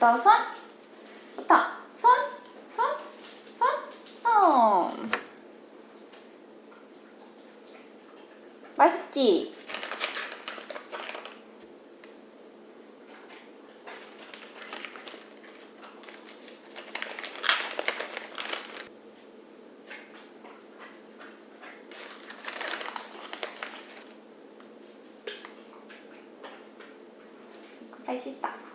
부터 손, 부터 손, 손, 손, 손. 맛있지? 맛있어.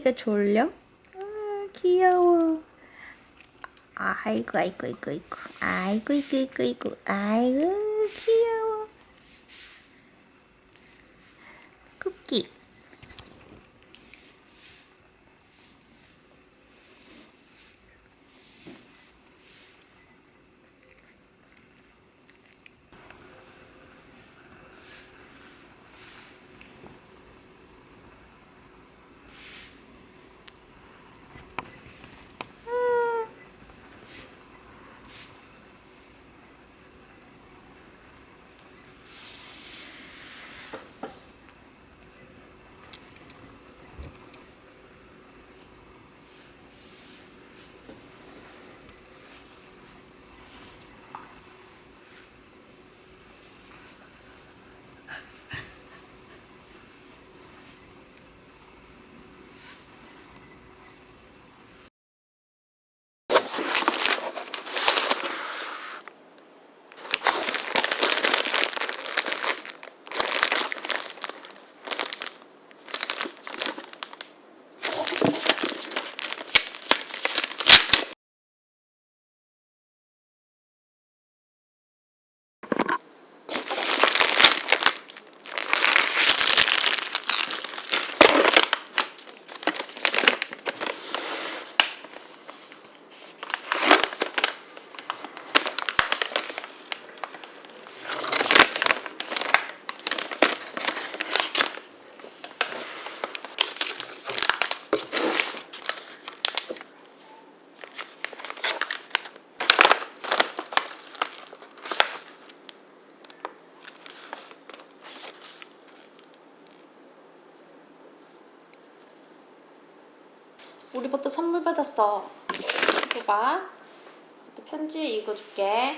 쿠키가 졸려? 아, 귀여워. 아이고, 아이고, 아이고, 아이고. 아이고, 아이고, 아이고, 아이고. 선물 받았어. 이거 봐. 또 편지 읽어줄게.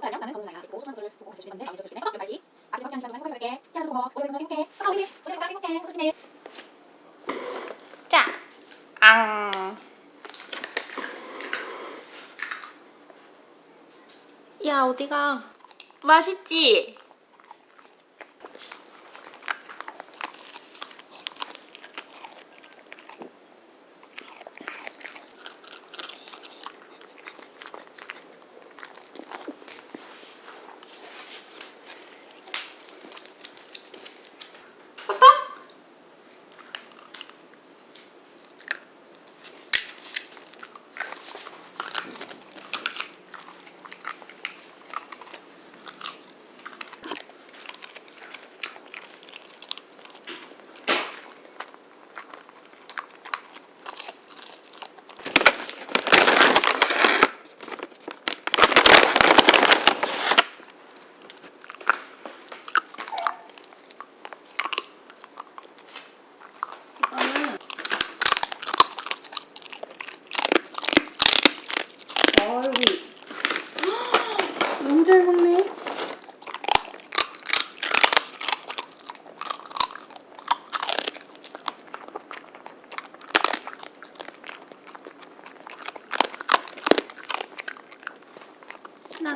안녕 나는 검사야 그리고 소중한 분을 보고 같이 건데 마음에 들었을 때 내가 알지 아직 확실한 시간을 행복하게 태어나서 고마워 오래 건강 행복해 사랑 우리 오래 건강 행복해 소중해 자, 앙. 야 어디가? 맛있지? 아빠? 아이고. 너무 잘 먹네.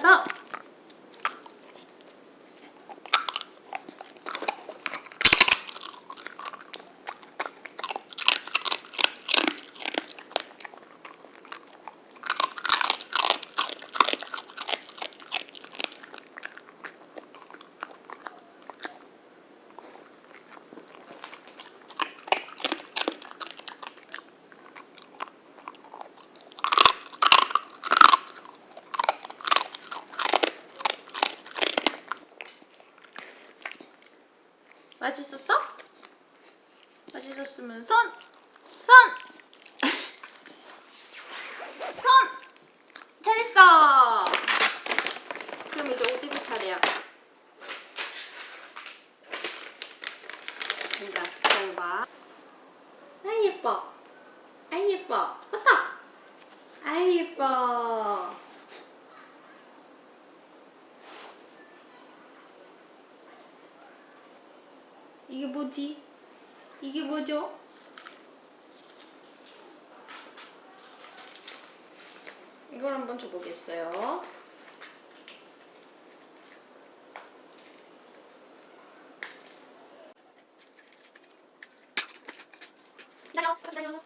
하나 맛있었어? 맛있었으면 손! 손! 손! 잘했어! 그럼 이제 옷 입을 차례야. 된다. 잘 봐. 아이 예뻐. 아이 예뻐. 맞다. 아이 예뻐. 이게 뭐지? 이게 뭐죠? 이걸 한번 줘보겠어요. 기다려 기다려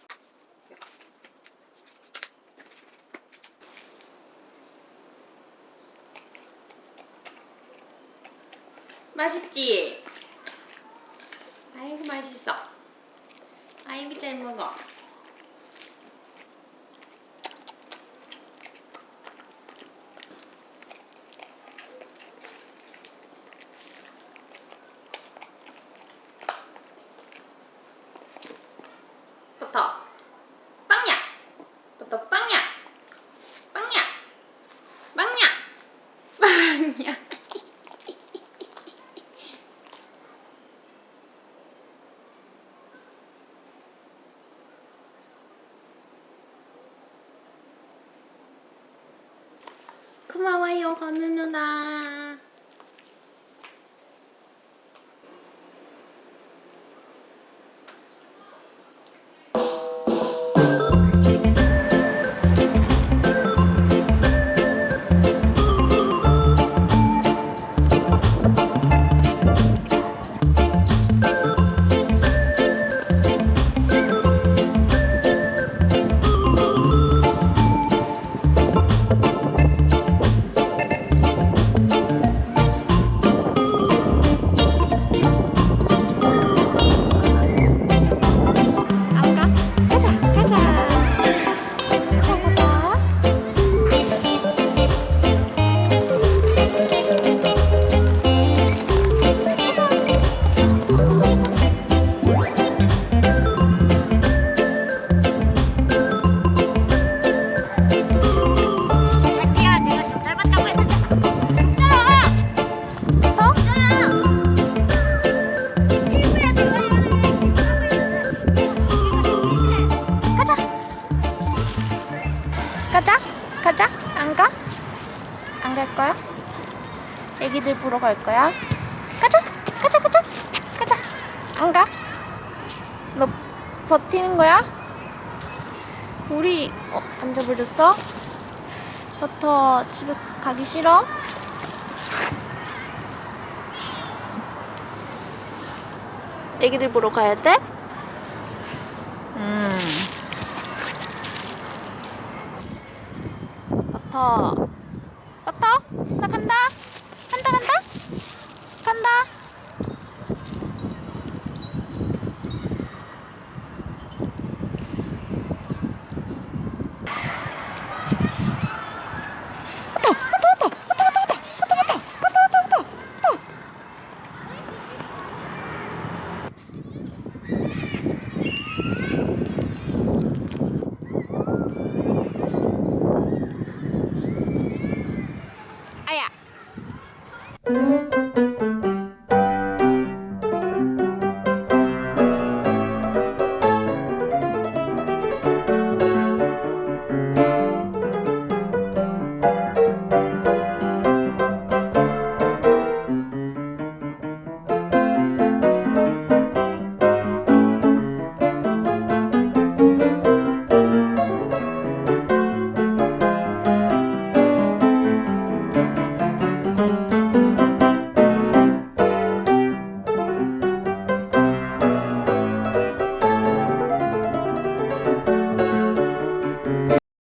맛있지? 아이고 맛있어. 아이고 잘 먹어. 버터. 빵야. 버터 빵야. 빵야. 빵야. 빵야. 고마워요, 건우 누나. 안 가? 안 갈 거야? 애기들 보러 갈 거야? 가자 가자 가자 가자 안 가? 너 버티는 거야? 우리 어 앉아버렸어? 버터 집에 가기 싫어? 애기들 보러 가야 돼? 음. 버터 버터 나 간다? 간다 간다? 간다?